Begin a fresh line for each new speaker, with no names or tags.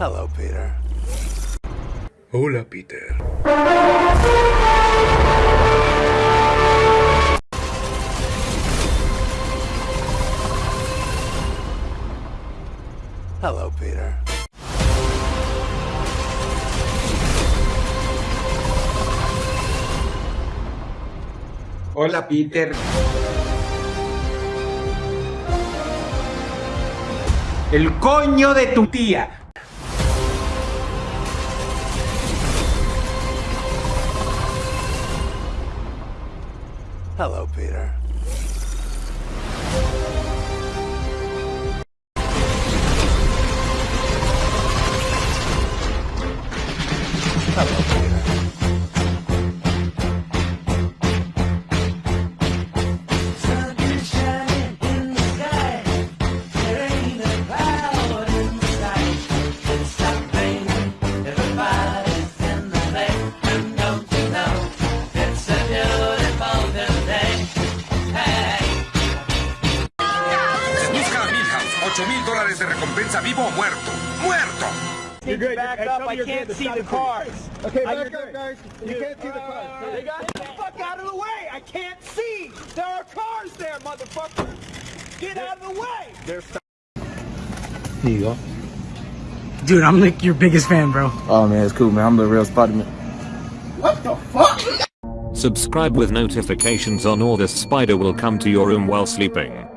Hello, Peter.
Hola, Peter.
Hello, Peter.
Hola, Peter. El coño de tu tía.
Hello, Peter. Hello,
8 mil dólares de recompensa vivo o muerto. ¡Muerto!
You're back up. I can't see the cars.
Okay,
I-
back up, guys. You can't see the uh, cars.
They got the fuck out of the way. I can't see. There are cars there, motherfucker. Get out of the way.
Here you go.
Dude, I'm like your biggest fan, bro.
Oh man, it's cool, man. I'm the real Spider-Man. What the fuck?
Subscribe with notifications on or this spider will come to your room while sleeping.